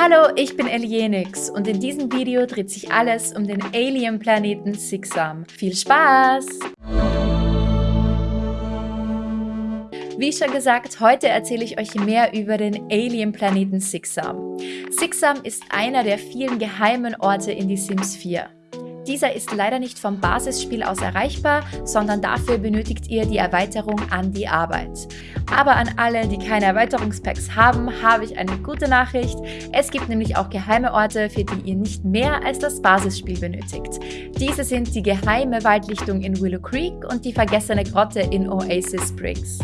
Hallo, ich bin Elienix und in diesem Video dreht sich alles um den Alien-Planeten Sixam. Viel Spaß! Wie schon gesagt, heute erzähle ich euch mehr über den Alien-Planeten Sixam. Sixam ist einer der vielen geheimen Orte in die Sims 4. Dieser ist leider nicht vom Basisspiel aus erreichbar, sondern dafür benötigt ihr die Erweiterung an die Arbeit. Aber an alle, die keine Erweiterungspacks haben, habe ich eine gute Nachricht. Es gibt nämlich auch geheime Orte, für die ihr nicht mehr als das Basisspiel benötigt. Diese sind die geheime Waldlichtung in Willow Creek und die vergessene Grotte in Oasis Springs.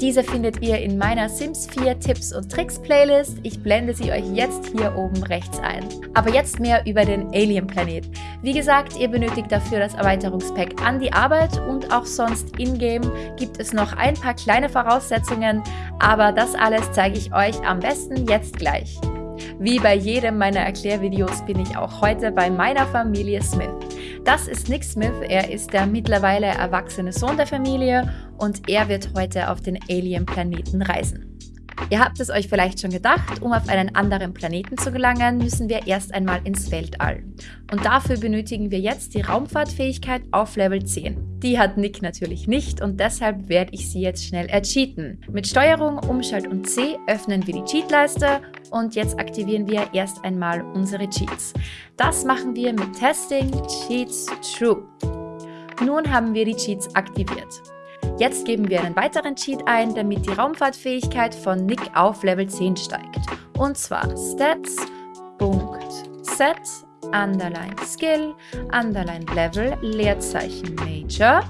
Diese findet ihr in meiner Sims 4 Tipps und Tricks Playlist. Ich blende sie euch jetzt hier oben rechts ein. Aber jetzt mehr über den Alien Planet. Wie gesagt, ihr benötigt dafür das Erweiterungspack an die Arbeit und auch sonst in-game gibt es noch ein paar kleine Voraussetzungen, aber das alles zeige ich euch am besten jetzt gleich. Wie bei jedem meiner Erklärvideos bin ich auch heute bei meiner Familie Smith. Das ist Nick Smith, er ist der mittlerweile erwachsene Sohn der Familie und er wird heute auf den Alien-Planeten reisen. Ihr habt es euch vielleicht schon gedacht, um auf einen anderen Planeten zu gelangen, müssen wir erst einmal ins Weltall. Und dafür benötigen wir jetzt die Raumfahrtfähigkeit auf Level 10. Die hat Nick natürlich nicht und deshalb werde ich sie jetzt schnell ercheaten. Mit Steuerung, Umschalt und C öffnen wir die Cheatleiste und jetzt aktivieren wir erst einmal unsere Cheats. Das machen wir mit Testing Cheats True. Nun haben wir die Cheats aktiviert. Jetzt geben wir einen weiteren Cheat ein, damit die Raumfahrtfähigkeit von Nick auf Level 10 steigt. Und zwar stats.set underline skill, underline level, Leerzeichen major,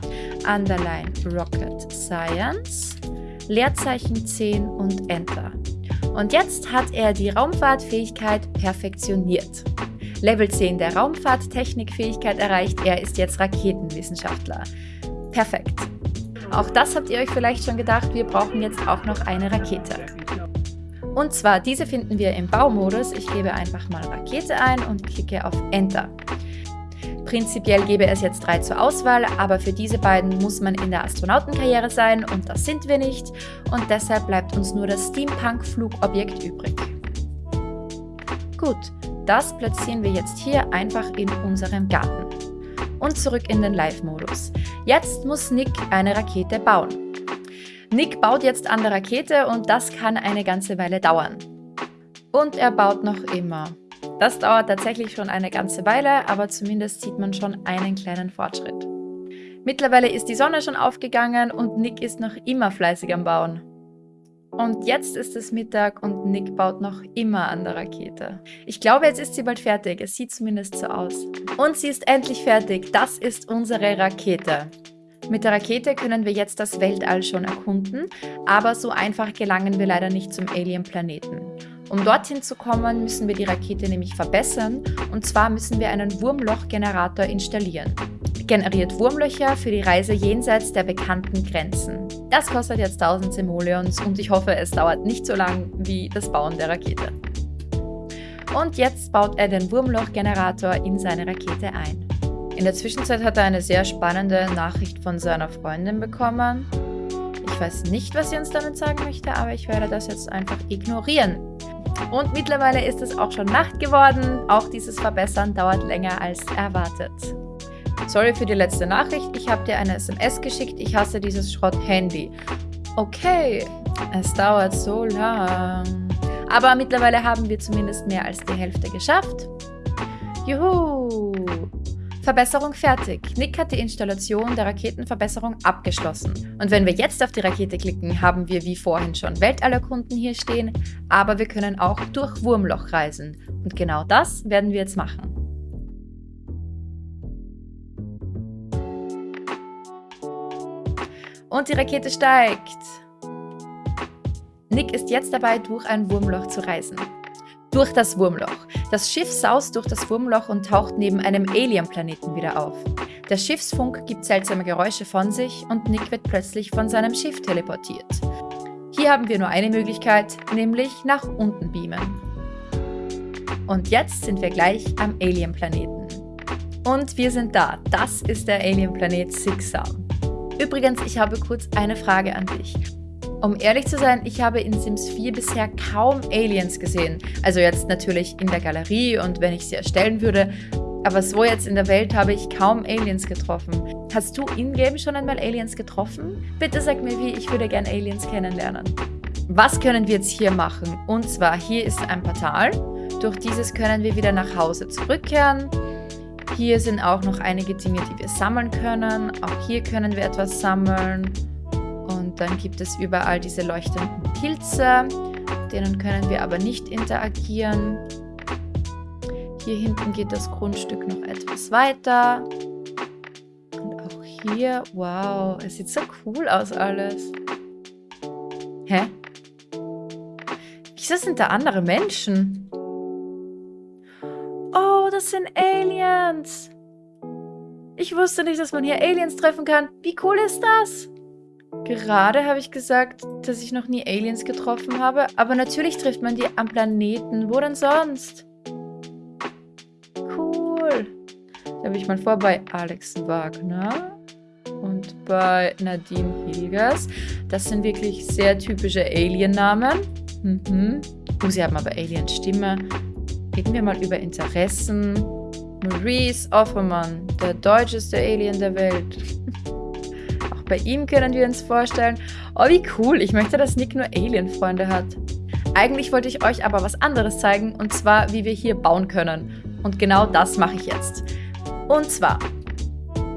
underline rocket science, Leerzeichen 10 und enter. Und jetzt hat er die Raumfahrtfähigkeit perfektioniert. Level 10 der Raumfahrttechnikfähigkeit erreicht, er ist jetzt Raketenwissenschaftler. Perfekt. Auch das habt ihr euch vielleicht schon gedacht, wir brauchen jetzt auch noch eine Rakete. Und zwar, diese finden wir im Baumodus. Ich gebe einfach mal Rakete ein und klicke auf Enter. Prinzipiell gäbe es jetzt drei zur Auswahl, aber für diese beiden muss man in der Astronautenkarriere sein und das sind wir nicht und deshalb bleibt uns nur das Steampunk-Flugobjekt übrig. Gut, das platzieren wir jetzt hier einfach in unserem Garten und zurück in den Live-Modus. Jetzt muss Nick eine Rakete bauen. Nick baut jetzt an der Rakete und das kann eine ganze Weile dauern. Und er baut noch immer. Das dauert tatsächlich schon eine ganze Weile, aber zumindest sieht man schon einen kleinen Fortschritt. Mittlerweile ist die Sonne schon aufgegangen und Nick ist noch immer fleißig am Bauen. Und jetzt ist es Mittag und Nick baut noch immer an der Rakete. Ich glaube, jetzt ist sie bald fertig. Es sieht zumindest so aus. Und sie ist endlich fertig. Das ist unsere Rakete. Mit der Rakete können wir jetzt das Weltall schon erkunden, aber so einfach gelangen wir leider nicht zum Alien-Planeten. Um dorthin zu kommen, müssen wir die Rakete nämlich verbessern und zwar müssen wir einen Wurmlochgenerator installieren generiert Wurmlöcher für die Reise jenseits der bekannten Grenzen. Das kostet jetzt 1000 Simoleons und ich hoffe, es dauert nicht so lang wie das Bauen der Rakete. Und jetzt baut er den Wurmlochgenerator in seine Rakete ein. In der Zwischenzeit hat er eine sehr spannende Nachricht von seiner Freundin bekommen. Ich weiß nicht, was sie uns damit sagen möchte, aber ich werde das jetzt einfach ignorieren. Und mittlerweile ist es auch schon Nacht geworden. Auch dieses Verbessern dauert länger als erwartet. Sorry für die letzte Nachricht, ich habe dir eine SMS geschickt, ich hasse dieses Schrott-Handy. Okay, es dauert so lang. Aber mittlerweile haben wir zumindest mehr als die Hälfte geschafft. Juhu! Verbesserung fertig. Nick hat die Installation der Raketenverbesserung abgeschlossen. Und wenn wir jetzt auf die Rakete klicken, haben wir wie vorhin schon Weltallerkunden hier stehen, aber wir können auch durch Wurmloch reisen. Und genau das werden wir jetzt machen. Und die Rakete steigt. Nick ist jetzt dabei, durch ein Wurmloch zu reisen. Durch das Wurmloch. Das Schiff saust durch das Wurmloch und taucht neben einem Alien-Planeten wieder auf. Der Schiffsfunk gibt seltsame Geräusche von sich und Nick wird plötzlich von seinem Schiff teleportiert. Hier haben wir nur eine Möglichkeit, nämlich nach unten beamen. Und jetzt sind wir gleich am Alien-Planeten. Und wir sind da. Das ist der Alien-Planet Sixam. Übrigens, ich habe kurz eine Frage an dich. Um ehrlich zu sein, ich habe in Sims 4 bisher kaum Aliens gesehen. Also jetzt natürlich in der Galerie und wenn ich sie erstellen würde. Aber so jetzt in der Welt habe ich kaum Aliens getroffen. Hast du in-game schon einmal Aliens getroffen? Bitte sag mir wie, ich würde gerne Aliens kennenlernen. Was können wir jetzt hier machen? Und zwar, hier ist ein Portal. Durch dieses können wir wieder nach Hause zurückkehren. Hier sind auch noch einige Dinge, die wir sammeln können. Auch hier können wir etwas sammeln. Und dann gibt es überall diese leuchtenden Pilze. Denen können wir aber nicht interagieren. Hier hinten geht das Grundstück noch etwas weiter. Und auch hier, wow, es sieht so cool aus alles. Hä? Wieso sind da andere Menschen? Das sind Aliens. Ich wusste nicht, dass man hier Aliens treffen kann. Wie cool ist das? Gerade habe ich gesagt, dass ich noch nie Aliens getroffen habe, aber natürlich trifft man die am Planeten. Wo denn sonst? Cool. Da habe ich mal vor bei Alex Wagner und bei Nadine Hilgers. Das sind wirklich sehr typische Alien-Namen. Mhm. Oh, sie haben aber Alien-Stimme. Reden wir mal über Interessen. Maurice Offermann, der deutscheste Alien der Welt. Bei ihm können wir uns vorstellen, oh wie cool, ich möchte, dass Nick nur Alien-Freunde hat. Eigentlich wollte ich euch aber was anderes zeigen, und zwar, wie wir hier bauen können. Und genau das mache ich jetzt. Und zwar,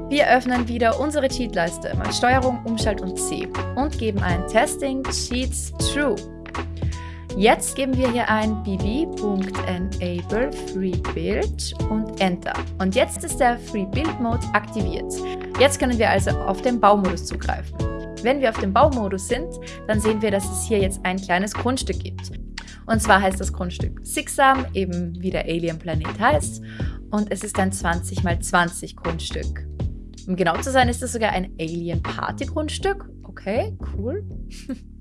wir öffnen wieder unsere Cheatleiste mit Steuerung, Umschalt und C und geben ein Testing Cheats True. Jetzt geben wir hier ein bv.enable free und Enter. Und jetzt ist der Free Build Mode aktiviert. Jetzt können wir also auf den Baumodus zugreifen. Wenn wir auf dem Baumodus sind, dann sehen wir, dass es hier jetzt ein kleines Grundstück gibt. Und zwar heißt das Grundstück Sixam, eben wie der Alien-Planet heißt. Und es ist ein 20 x 20 Grundstück. Um genau zu sein, ist es sogar ein Alien-Party-Grundstück. Okay, cool.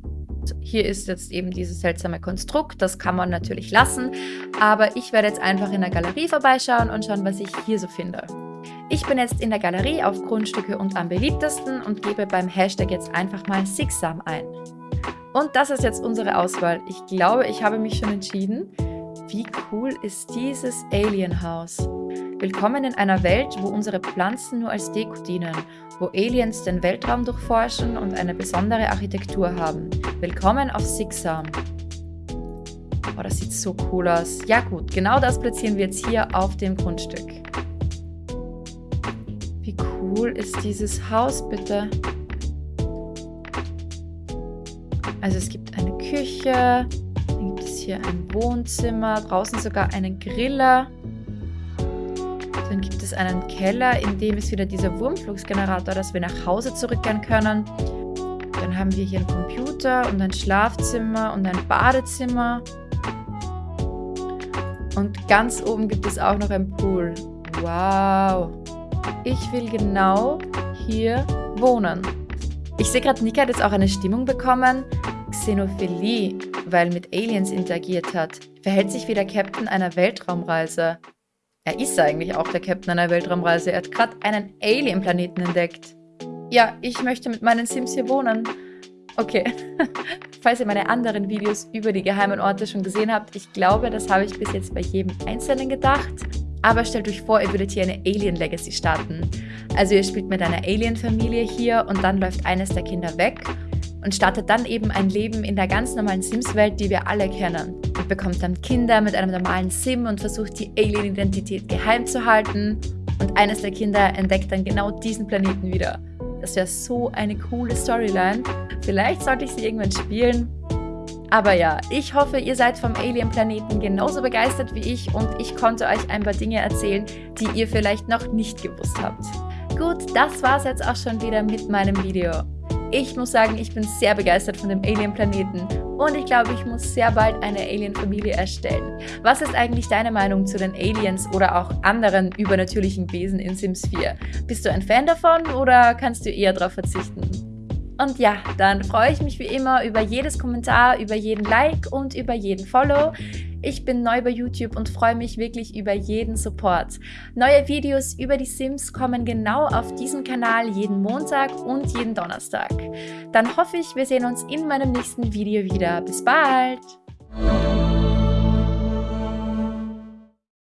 Hier ist jetzt eben dieses seltsame Konstrukt, das kann man natürlich lassen, aber ich werde jetzt einfach in der Galerie vorbeischauen und schauen, was ich hier so finde. Ich bin jetzt in der Galerie auf Grundstücke und am beliebtesten und gebe beim Hashtag jetzt einfach mal Sixam ein. Und das ist jetzt unsere Auswahl. Ich glaube, ich habe mich schon entschieden. Wie cool ist dieses Alienhaus? Willkommen in einer Welt, wo unsere Pflanzen nur als Deko dienen, wo Aliens den Weltraum durchforschen und eine besondere Architektur haben. Willkommen auf Sixam. Oh, das sieht so cool aus. Ja gut, genau das platzieren wir jetzt hier auf dem Grundstück. Wie cool ist dieses Haus, bitte? Also es gibt eine Küche, dann gibt es hier ein Wohnzimmer, draußen sogar einen Griller. Dann gibt es einen Keller, in dem ist wieder dieser Wurmflugsgenerator, dass wir nach Hause zurückkehren können. Dann haben wir hier einen Computer und ein Schlafzimmer und ein Badezimmer. Und ganz oben gibt es auch noch ein Pool. Wow. Ich will genau hier wohnen. Ich sehe gerade, Nika hat jetzt auch eine Stimmung bekommen. Xenophilie, weil mit Aliens interagiert hat. Verhält sich wie der Captain einer Weltraumreise. Er ist eigentlich auch der Captain einer Weltraumreise. Er hat gerade einen Alien-Planeten entdeckt. Ja, ich möchte mit meinen Sims hier wohnen. Okay. Falls ihr meine anderen Videos über die geheimen Orte schon gesehen habt, ich glaube, das habe ich bis jetzt bei jedem Einzelnen gedacht. Aber stellt euch vor, ihr würdet hier eine Alien Legacy starten. Also ihr spielt mit einer Alien-Familie hier und dann läuft eines der Kinder weg und startet dann eben ein Leben in der ganz normalen Sims-Welt, die wir alle kennen. Und bekommt dann Kinder mit einem normalen Sim und versucht die Alien-Identität geheim zu halten. Und eines der Kinder entdeckt dann genau diesen Planeten wieder. Das wäre so eine coole Storyline. Vielleicht sollte ich sie irgendwann spielen. Aber ja, ich hoffe, ihr seid vom Alien-Planeten genauso begeistert wie ich und ich konnte euch ein paar Dinge erzählen, die ihr vielleicht noch nicht gewusst habt. Gut, das war's jetzt auch schon wieder mit meinem Video. Ich muss sagen, ich bin sehr begeistert von dem Alien-Planeten und ich glaube, ich muss sehr bald eine Alien-Familie erstellen. Was ist eigentlich deine Meinung zu den Aliens oder auch anderen übernatürlichen Wesen in Sims 4? Bist du ein Fan davon oder kannst du eher darauf verzichten? Und ja, dann freue ich mich wie immer über jedes Kommentar, über jeden Like und über jeden Follow. Ich bin neu bei YouTube und freue mich wirklich über jeden Support. Neue Videos über die Sims kommen genau auf diesem Kanal jeden Montag und jeden Donnerstag. Dann hoffe ich, wir sehen uns in meinem nächsten Video wieder. Bis bald!